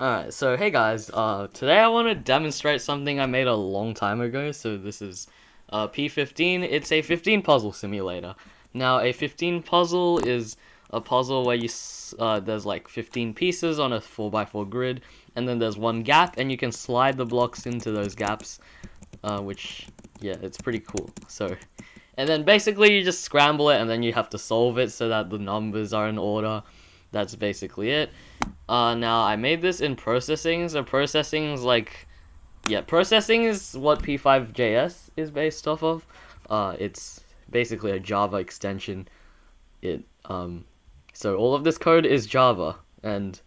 Alright, so hey guys, uh, today I want to demonstrate something I made a long time ago, so this is uh, P15, it's a 15 puzzle simulator. Now, a 15 puzzle is a puzzle where you, uh, there's like 15 pieces on a 4x4 grid, and then there's one gap, and you can slide the blocks into those gaps, uh, which, yeah, it's pretty cool, so... And then basically you just scramble it, and then you have to solve it so that the numbers are in order, that's basically it. Uh, now, I made this in processing, so processing is like... Yeah, processing is what P5JS is based off of. Uh, it's basically a Java extension. It, um, so all of this code is Java, and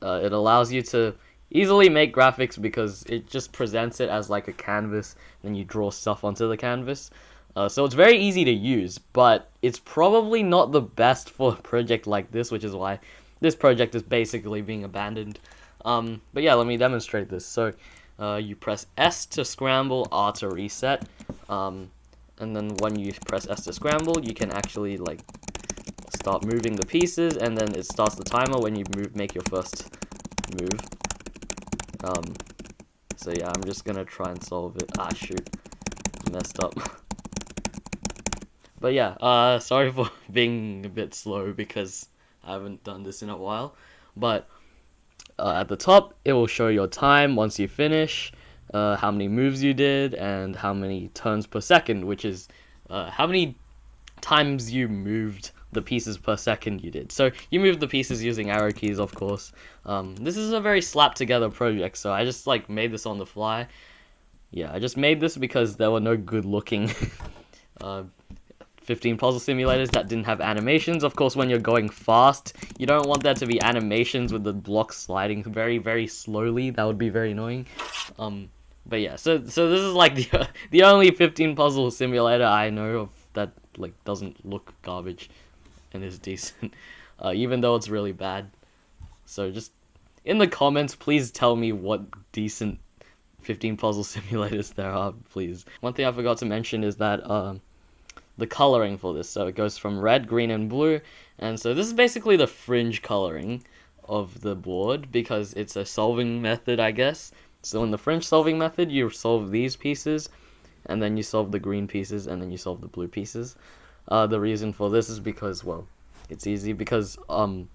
uh, it allows you to easily make graphics because it just presents it as like a canvas, and you draw stuff onto the canvas. Uh, so it's very easy to use, but it's probably not the best for a project like this, which is why this project is basically being abandoned. Um, but yeah, let me demonstrate this. So uh, you press S to scramble, R to reset, um, and then when you press S to scramble, you can actually like start moving the pieces, and then it starts the timer when you move, make your first move. Um, so yeah, I'm just gonna try and solve it. Ah, shoot, messed up. But yeah, uh, sorry for being a bit slow because I haven't done this in a while. But uh, at the top, it will show your time once you finish, uh, how many moves you did, and how many turns per second, which is uh, how many times you moved the pieces per second you did. So you move the pieces using arrow keys, of course. Um, this is a very slap together project, so I just like made this on the fly. Yeah, I just made this because there were no good looking uh, 15 puzzle simulators that didn't have animations. Of course, when you're going fast, you don't want there to be animations with the blocks sliding very, very slowly. That would be very annoying. Um, but yeah, so so this is like the the only 15 puzzle simulator I know of that like doesn't look garbage and is decent, uh, even though it's really bad. So just in the comments, please tell me what decent 15 puzzle simulators there are, please. One thing I forgot to mention is that. Uh, the coloring for this. So it goes from red, green, and blue. And so this is basically the fringe coloring of the board because it's a solving method, I guess. So in the fringe solving method, you solve these pieces, and then you solve the green pieces, and then you solve the blue pieces. Uh, the reason for this is because, well, it's easy because um,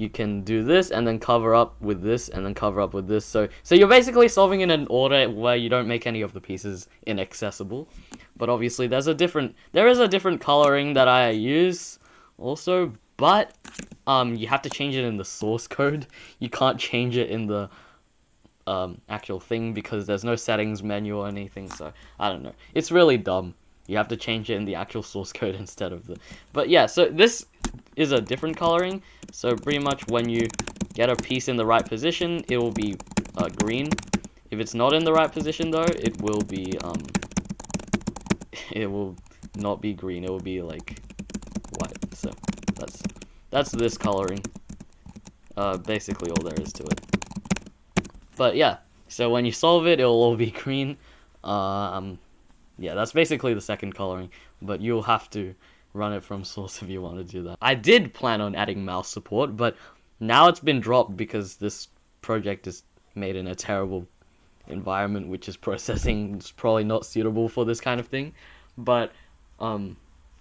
you can do this and then cover up with this and then cover up with this. So so you're basically solving in an order where you don't make any of the pieces inaccessible. But obviously there's a different there is a different coloring that I use also, but um you have to change it in the source code. You can't change it in the um actual thing because there's no settings menu or anything, so I don't know. It's really dumb. You have to change it in the actual source code instead of the But yeah, so this is a different coloring. So pretty much when you get a piece in the right position, it will be uh, green. If it's not in the right position though, it will be, um, it will not be green, it will be like white. So that's, that's this coloring. Uh, basically all there is to it. But yeah, so when you solve it, it'll all be green. Um, yeah, that's basically the second coloring, but you'll have to run it from source if you want to do that. I did plan on adding mouse support, but now it's been dropped because this project is made in a terrible environment, which is processing is probably not suitable for this kind of thing. But, um,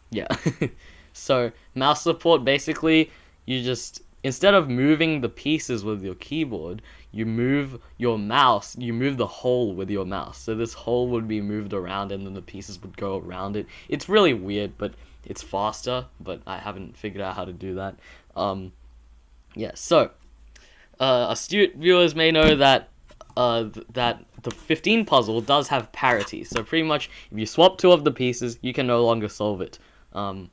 yeah. so, mouse support, basically, you just, instead of moving the pieces with your keyboard, you move your mouse, you move the hole with your mouse. So this hole would be moved around and then the pieces would go around it. It's really weird, but it's faster, but I haven't figured out how to do that. Um, yeah, so, uh, astute viewers may know that uh, th that the 15 puzzle does have parity. So pretty much, if you swap two of the pieces, you can no longer solve it. Um,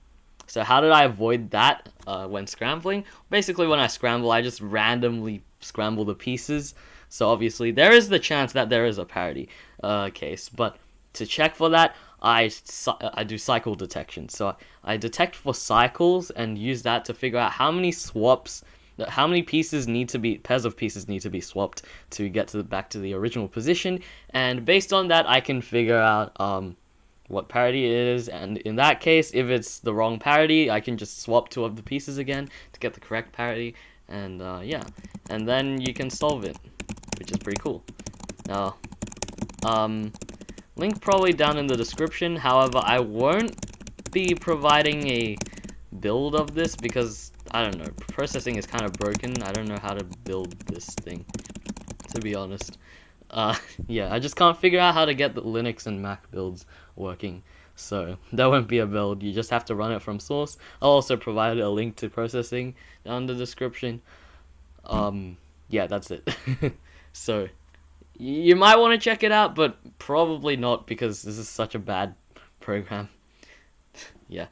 so how did I avoid that uh, when scrambling? Basically, when I scramble, I just randomly scramble the pieces. So obviously, there is the chance that there is a parity uh, case. But to check for that, I, I do cycle detection. So I detect for cycles and use that to figure out how many swaps, how many pieces need to be, pairs of pieces need to be swapped to get to the, back to the original position. And based on that, I can figure out um, what parity is. And in that case, if it's the wrong parity, I can just swap two of the pieces again to get the correct parity. And uh, yeah, and then you can solve it. which is pretty cool. Now, um, link probably down in the description. However, I won't be providing a build of this because I don't know, processing is kind of broken. I don't know how to build this thing, to be honest. Uh, yeah, I just can't figure out how to get the Linux and Mac builds working. So that won't be a build. You just have to run it from source. I'll also provide a link to processing down in the description. Um, yeah, that's it. so you might want to check it out, but probably not because this is such a bad program. yeah.